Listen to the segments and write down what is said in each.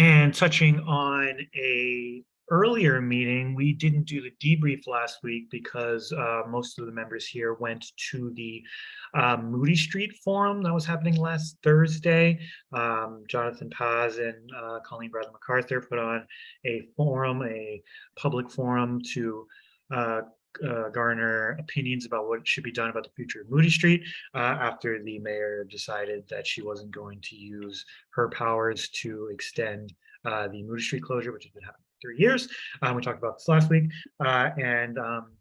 And touching on a earlier meeting, we didn't do the debrief last week because uh, most of the members here went to the uh, Moody Street Forum that was happening last Thursday. Um, Jonathan Paz and uh, Colleen Bradley MacArthur put on a forum, a public forum to uh, garner opinions about what should be done about the future of Moody Street uh, after the mayor decided that she wasn't going to use her powers to extend uh, the Moody Street closure, which has been happening for three years. Um, we talked about this last week, uh, and um,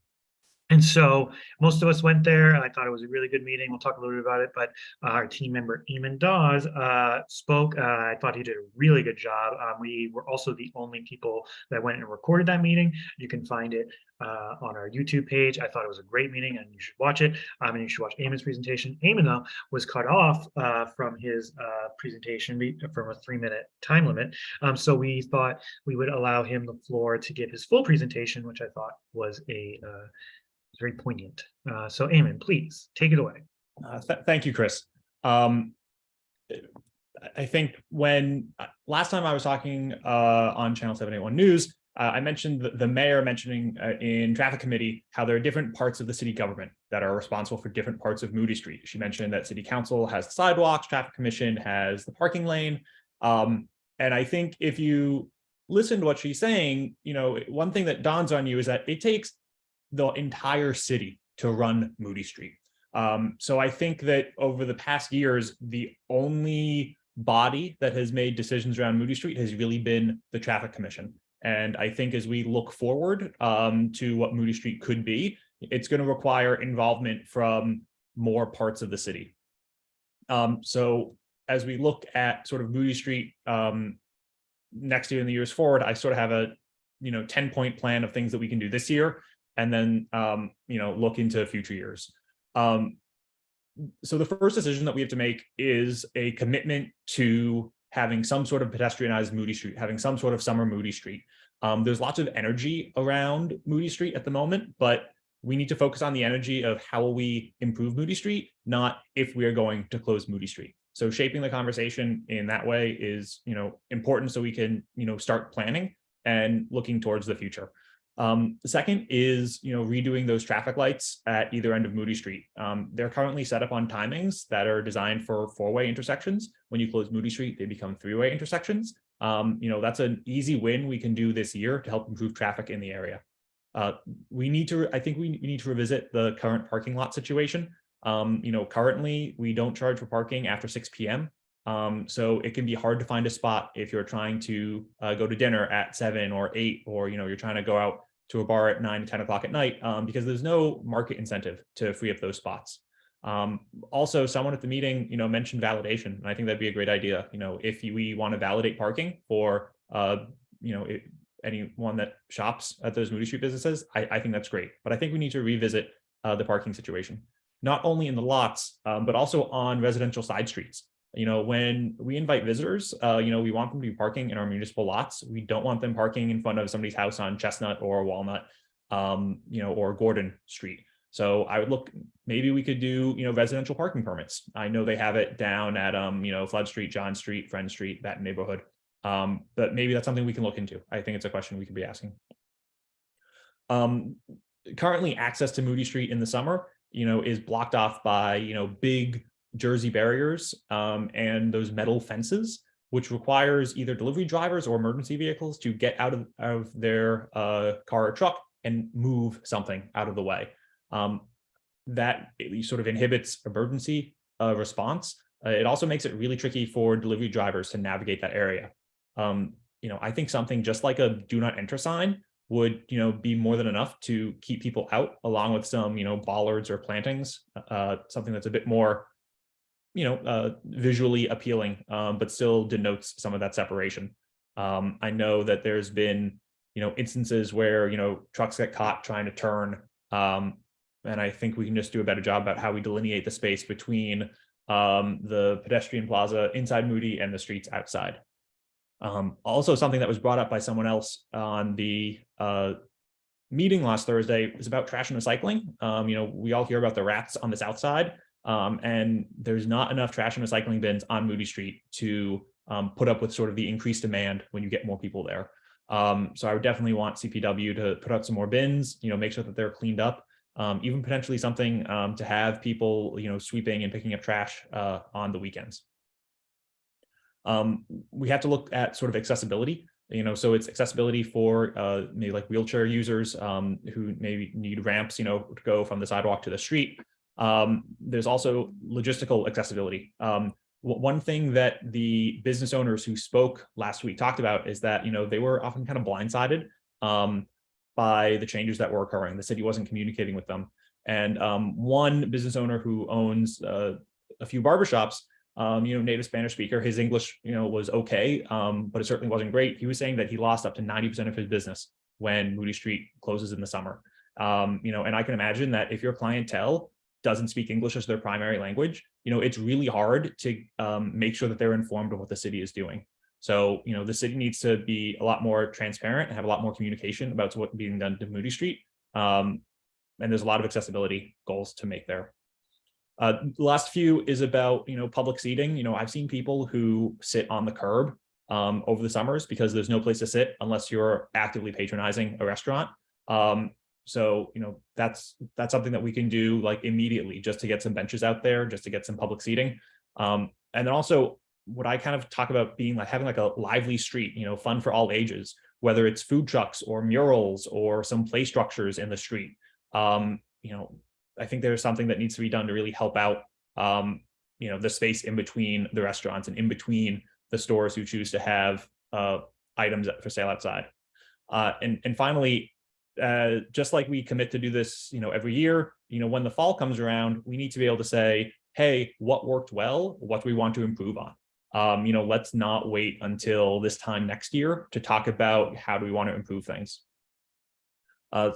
and so most of us went there. I thought it was a really good meeting. We'll talk a little bit about it, but uh, our team member Eamon Dawes uh, spoke. Uh, I thought he did a really good job. Um, we were also the only people that went and recorded that meeting. You can find it uh, on our YouTube page. I thought it was a great meeting and you should watch it. Um, and you should watch Eamon's presentation. Eamon though was cut off uh, from his uh, presentation from a three minute time limit. Um, so we thought we would allow him the floor to give his full presentation, which I thought was a very poignant. Uh, so Eamon, please take it away. Uh, th thank you, Chris. Um, I think when uh, last time I was talking uh, on Channel 781 News, uh, I mentioned the, the mayor mentioning uh, in traffic committee how there are different parts of the city government that are responsible for different parts of Moody Street. She mentioned that city council has the sidewalks, traffic commission has the parking lane. Um, and I think if you listen to what she's saying, you know, one thing that dawns on you is that it takes the entire city to run Moody Street. Um, so I think that over the past years, the only body that has made decisions around Moody Street has really been the Traffic Commission. And I think as we look forward um, to what Moody Street could be, it's going to require involvement from more parts of the city. Um, so as we look at sort of Moody Street um, next year and the years forward, I sort of have a you know 10 point plan of things that we can do this year and then, um, you know, look into future years. Um, so the first decision that we have to make is a commitment to having some sort of pedestrianized Moody Street, having some sort of summer Moody Street. Um, there's lots of energy around Moody Street at the moment, but we need to focus on the energy of how will we improve Moody Street, not if we are going to close Moody Street. So shaping the conversation in that way is, you know, important so we can, you know, start planning and looking towards the future. Um, the second is, you know, redoing those traffic lights at either end of Moody Street. Um, they're currently set up on timings that are designed for four-way intersections. When you close Moody Street, they become three-way intersections. Um, you know, that's an easy win we can do this year to help improve traffic in the area. Uh, we need to, I think we, need to revisit the current parking lot situation. Um, you know, currently we don't charge for parking after 6 p.m. Um, so it can be hard to find a spot if you're trying to uh, go to dinner at seven or eight, or, you know, you're trying to go out to a bar at 9 to 10 o'clock at night um, because there's no market incentive to free up those spots. Um, also, someone at the meeting, you know, mentioned validation, and I think that'd be a great idea. You know, if we want to validate parking for, uh, you know, it, anyone that shops at those Moody Street businesses, I, I, think that's great. But I think we need to revisit uh, the parking situation, not only in the lots, um, but also on residential side streets you know, when we invite visitors, uh, you know, we want them to be parking in our municipal lots. We don't want them parking in front of somebody's house on Chestnut or Walnut, um, you know, or Gordon Street. So I would look, maybe we could do, you know, residential parking permits. I know they have it down at, um, you know, Flood Street, John Street, Friend Street, that neighborhood. Um, but maybe that's something we can look into. I think it's a question we could be asking. Um, currently access to Moody Street in the summer, you know, is blocked off by, you know, big jersey barriers um, and those metal fences, which requires either delivery drivers or emergency vehicles to get out of, of their uh, car or truck and move something out of the way. Um, that sort of inhibits emergency uh, response. Uh, it also makes it really tricky for delivery drivers to navigate that area. Um, you know, I think something just like a do not enter sign would, you know, be more than enough to keep people out along with some, you know, bollards or plantings, uh, something that's a bit more you know, uh, visually appealing, um, but still denotes some of that separation. Um, I know that there's been, you know, instances where, you know, trucks get caught trying to turn. Um, and I think we can just do a better job about how we delineate the space between um, the pedestrian plaza inside Moody and the streets outside. Um, also, something that was brought up by someone else on the uh, meeting last Thursday was about trash and recycling. Um, you know, we all hear about the rats on the south side. Um, and there's not enough trash and recycling bins on Moody Street to um, put up with sort of the increased demand when you get more people there. Um, so I would definitely want CPW to put out some more bins, you know, make sure that they're cleaned up, um, even potentially something um, to have people, you know, sweeping and picking up trash uh, on the weekends. Um, we have to look at sort of accessibility, you know, so it's accessibility for uh, maybe like wheelchair users um, who maybe need ramps, you know, to go from the sidewalk to the street. Um, there's also logistical accessibility. Um, one thing that the business owners who spoke last week talked about is that, you know, they were often kind of blindsided um, by the changes that were occurring. The city wasn't communicating with them. And um, one business owner who owns uh, a few barbershops um, you know, native Spanish speaker. His English, you know, was okay, um, but it certainly wasn't great. He was saying that he lost up to 90% of his business when Moody Street closes in the summer. Um, you know, and I can imagine that if your clientele doesn't speak English as their primary language, you know, it's really hard to um, make sure that they're informed of what the city is doing. So, you know, the city needs to be a lot more transparent and have a lot more communication about what's being done to Moody Street. Um, and there's a lot of accessibility goals to make there. Uh, the last few is about, you know, public seating. You know, I've seen people who sit on the curb um, over the summers because there's no place to sit unless you're actively patronizing a restaurant. Um, so, you know, that's that's something that we can do like immediately just to get some benches out there, just to get some public seating. Um, and then also what I kind of talk about being like having like a lively street, you know, fun for all ages, whether it's food trucks or murals or some play structures in the street. Um, you know, I think there's something that needs to be done to really help out, um, you know, the space in between the restaurants and in between the stores who choose to have uh, items for sale outside. Uh, and, and finally, uh, just like we commit to do this, you know, every year, you know, when the fall comes around, we need to be able to say, hey, what worked well? What do we want to improve on? Um, you know, let's not wait until this time next year to talk about how do we want to improve things. Uh,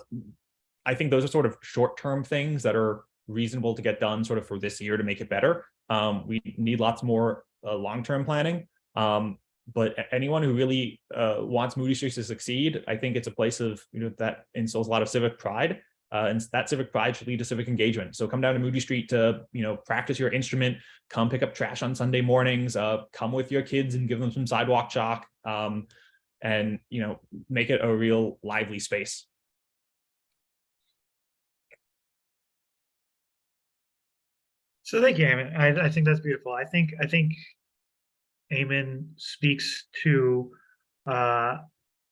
I think those are sort of short-term things that are reasonable to get done sort of for this year to make it better. Um, we need lots more uh, long-term planning. Um, but anyone who really uh, wants Moody Street to succeed, I think it's a place of, you know, that instills a lot of civic pride. Uh, and that civic pride should lead to civic engagement. So come down to Moody Street to, you know, practice your instrument, come pick up trash on Sunday mornings, uh, come with your kids and give them some sidewalk chalk, um, and, you know, make it a real lively space. So thank you, Eamon. I, I think that's beautiful. I think, I think Eamon speaks to uh,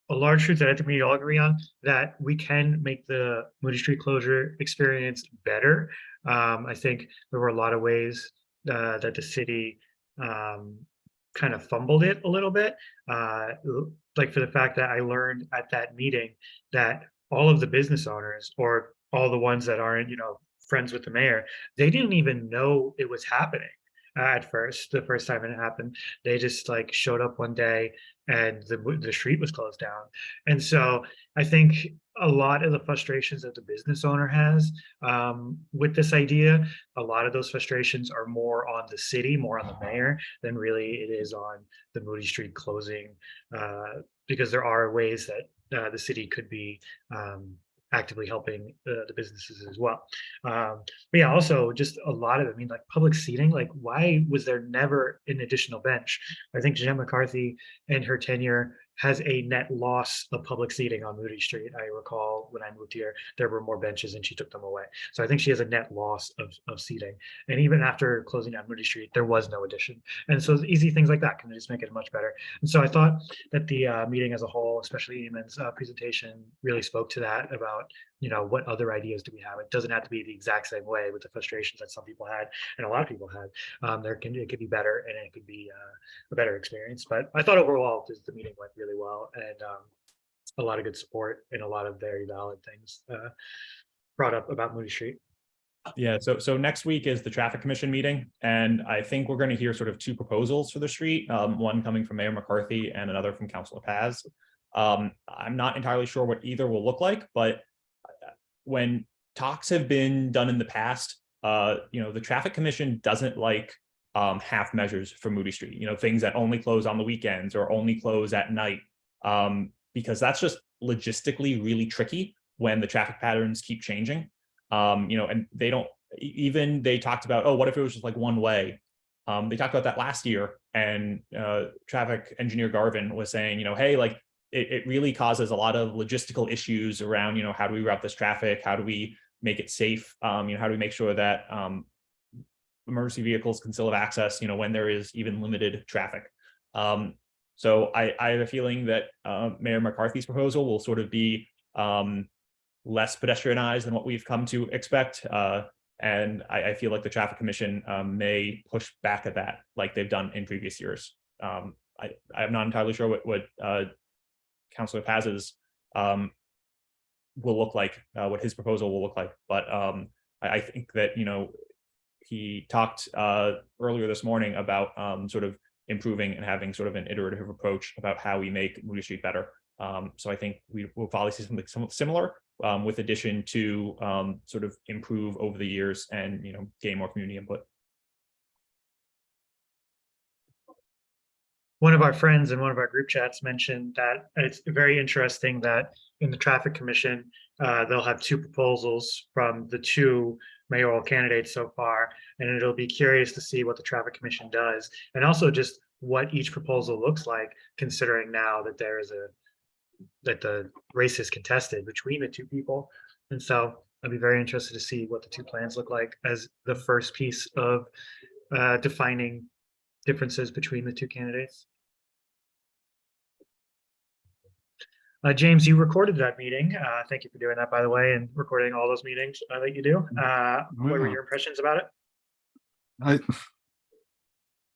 a large truth that I think we all agree on, that we can make the Moody Street closure experience better. Um, I think there were a lot of ways uh, that the city um, kind of fumbled it a little bit. Uh, like for the fact that I learned at that meeting that all of the business owners or all the ones that aren't, you know, friends with the mayor, they didn't even know it was happening at first, the first time it happened. They just like showed up one day and the, the street was closed down. And so I think a lot of the frustrations that the business owner has um, with this idea, a lot of those frustrations are more on the city, more on the mayor than really it is on the Moody Street closing, uh, because there are ways that uh, the city could be um, actively helping the, the businesses as well. Um, but yeah, also just a lot of, I mean, like public seating, like why was there never an additional bench? I think Jen McCarthy and her tenure has a net loss of public seating on Moody Street. I recall when I moved here, there were more benches and she took them away. So I think she has a net loss of, of seating. And even after closing down Moody Street, there was no addition. And so easy things like that can just make it much better. And so I thought that the uh, meeting as a whole, especially Eamon's uh, presentation, really spoke to that about, you know, what other ideas do we have? It doesn't have to be the exact same way with the frustrations that some people had and a lot of people had. Um, there can, it could be better and it could be uh, a better experience. But I thought overall, the meeting went really well and um, a lot of good support and a lot of very valid things uh, brought up about Moody Street. Yeah, so so next week is the traffic commission meeting, and I think we're going to hear sort of two proposals for the street, um, one coming from Mayor McCarthy and another from Councilor Paz. Um, I'm not entirely sure what either will look like, but when talks have been done in the past, uh, you know, the traffic commission doesn't like um, half measures for Moody Street, you know, things that only close on the weekends or only close at night, um, because that's just logistically really tricky when the traffic patterns keep changing. Um, you know, and they don't even they talked about, oh, what if it was just like one way? Um, they talked about that last year and uh, traffic engineer Garvin was saying, you know, hey, like it, it really causes a lot of logistical issues around, you know, how do we route this traffic? How do we make it safe? Um, you know, how do we make sure that um, emergency vehicles can still have access, you know, when there is even limited traffic. Um, so I, I have a feeling that uh, Mayor McCarthy's proposal will sort of be um, less pedestrianized than what we've come to expect. Uh, and I, I feel like the traffic commission um, may push back at that like they've done in previous years. Um, I, I'm not entirely sure what, what uh, Councilor Paz's um, will look like, uh, what his proposal will look like. But um, I, I think that, you know, he talked uh, earlier this morning about um, sort of improving and having sort of an iterative approach about how we make Moody Street better. Um, so I think we will probably see something similar um, with addition to um, sort of improve over the years and, you know, gain more community input. One of our friends in one of our group chats mentioned that it's very interesting that in the traffic commission, uh, they'll have two proposals from the two mayoral candidates so far. And it'll be curious to see what the traffic commission does and also just what each proposal looks like, considering now that there is a that the race is contested between the two people. And so I'd be very interested to see what the two plans look like as the first piece of uh, defining differences between the two candidates. Uh, James, you recorded that meeting. Uh, thank you for doing that, by the way, and recording all those meetings uh, that you do. Uh, what were your impressions about it? I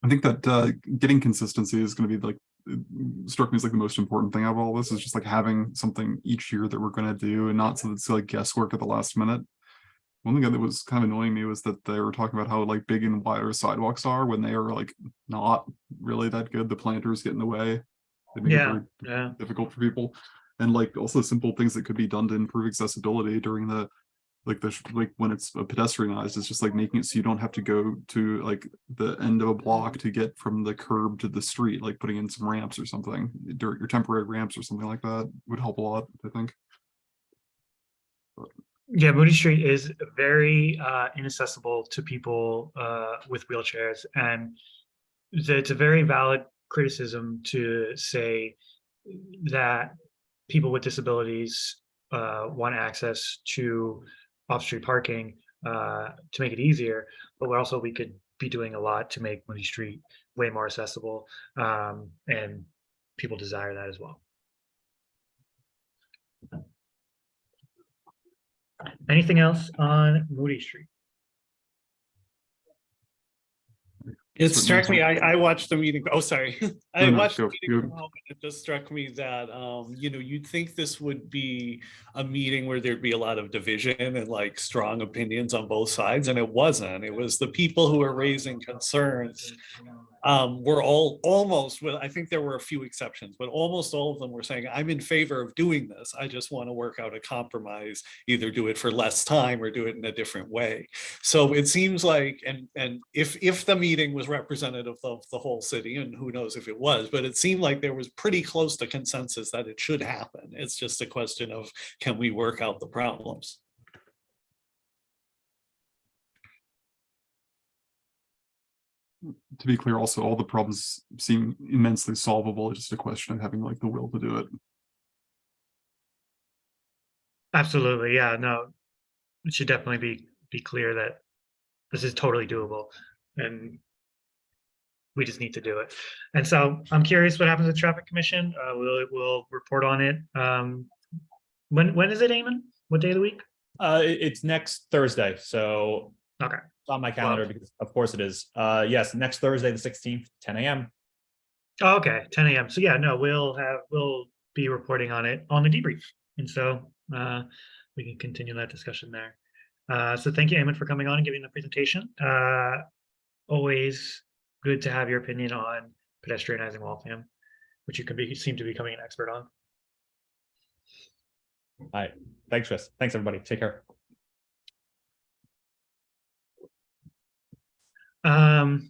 I think that uh, getting consistency is going to be like struck me as like the most important thing out of all this is just like having something each year that we're going to do and not so that it's like guesswork at the last minute. One thing that was kind of annoying me was that they were talking about how like big and wide our sidewalks are when they are like not really that good. The planters get in the way. They make it very yeah. difficult for people. And like also simple things that could be done to improve accessibility during the like the like when it's pedestrianized, it's just like making it so you don't have to go to like the end of a block mm-hmm. to get from the curb to the street, like putting in some ramps or something, dirt your temporary ramps or something like that would help a lot, I think. Yeah, Moody Street is very uh, inaccessible to people uh, with wheelchairs, and it's a- very valid criticism to say that people with disabilities uh, want access to off-street parking uh, to make it easier, but also we could be doing a lot to make Moody Street way more accessible, um, and people desire that as well. Anything else on Moody Street? It struck me, I, I watched the meeting, oh, sorry. I No, no, watched the meeting from home, and it just struck me that, um, you know, you'd think this would be a meeting where there'd be a lot of division and like strong opinions on both sides, and it wasn't. It was the people who were raising concerns um, were all almost, well, I think there were a few exceptions, but almost all of them were saying, I'm in favor of doing this. I just want to work out a compromise, either do it for less time or do it in a different way. So it seems like, and, and if, if the meeting was representative of the whole city, and who knows if it was, but it seemed like there was pretty close to consensus that it should happen. It's just a question of, can we work out the problems? To be clear, also, all the problems seem immensely solvable, it's just a question of having like the will to do it. Absolutely, yeah, no. It should definitely be, be clear that this is totally doable and we just need to do it. And so I'm curious what happens with traffic commission. Uh, we'll, we'll report on it. Um, when, when is it, Eamon? What day of the week? Uh, it's next Thursday, so. Okay. It's on my calendar because of course it is. Uh, yes, next Thursday, the sixteenth, ten AM. Oh, okay, ten AM. So yeah, no, we'll have, we'll be reporting on it on the debrief. And so uh, we can continue that discussion there. Uh, so thank you, Eamon, for coming on and giving the presentation. Uh, always good to have your opinion on pedestrianizing Waltham, which you can be, seem to be becoming an expert on. All right. Thanks, Chris. Thanks, everybody. Take care. Um,